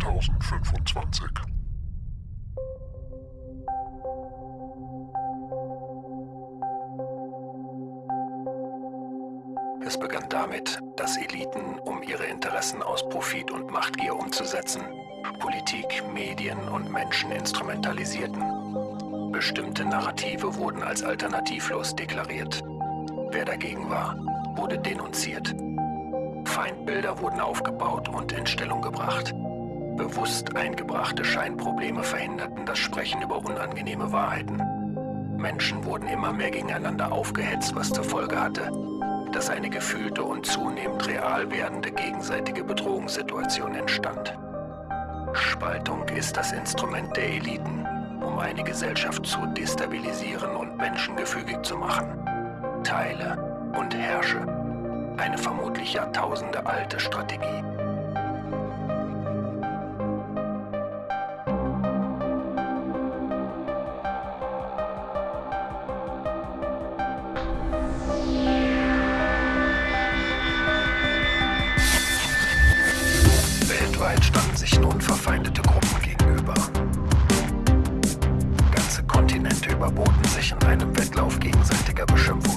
2025. Es begann damit, dass Eliten, um ihre Interessen aus Profit und Machtgier umzusetzen, Politik, Medien und Menschen instrumentalisierten. Bestimmte Narrative wurden als alternativlos deklariert. Wer dagegen war, wurde denunziert. Feindbilder wurden aufgebaut und in Stellung gebracht. Bewusst eingebrachte Scheinprobleme verhinderten das Sprechen über unangenehme Wahrheiten. Menschen wurden immer mehr gegeneinander aufgehetzt, was zur Folge hatte, dass eine gefühlte und zunehmend real werdende gegenseitige Bedrohungssituation entstand. Spaltung ist das Instrument der Eliten, um eine Gesellschaft zu destabilisieren und menschengefügig zu machen. Teile und herrsche. Eine vermutlich Jahrtausende alte Strategie. Kriegerbeschimpfung.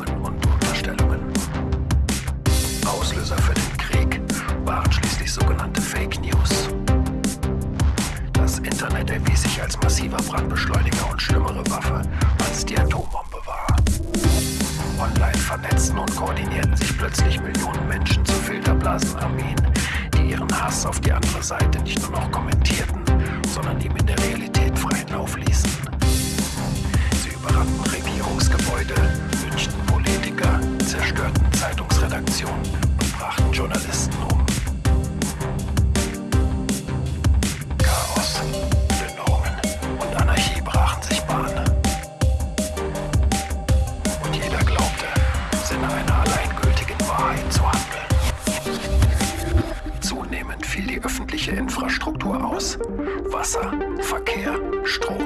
Öffentliche Infrastruktur aus. Wasser, Verkehr, Strom.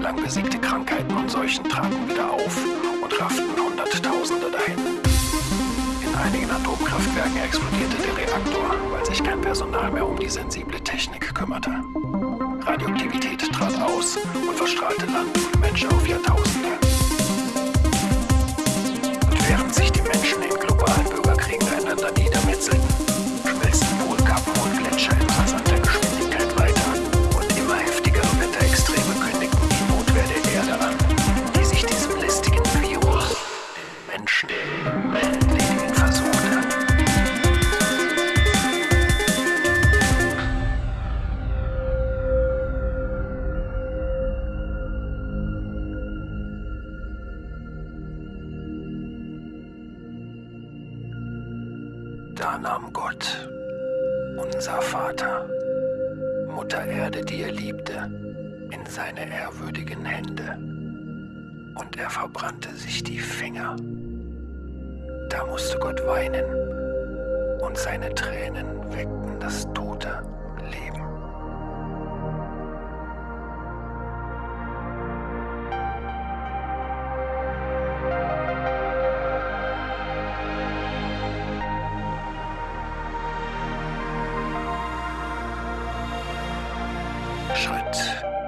Lang besiegte Krankheiten und Seuchen traten wieder auf und rafften Hunderttausende dahin. In einigen Atomkraftwerken explodierte der Reaktor, weil sich kein Personal mehr um die sensible Technik kümmerte. Radioaktivität trat aus und verstrahlte Land und Menschen auf Jahrtausende. Da nahm Gott, unser Vater, Mutter Erde, die er liebte, in seine ehrwürdigen Hände. Und er verbrannte sich die Finger. Da musste Gott weinen, und seine Tränen weckten das tote Leben. Schritt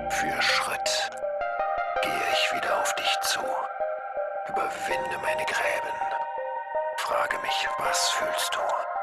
für Schritt gehe ich wieder auf dich zu. Überwinde meine Gräben. Frage mich, was fühlst du?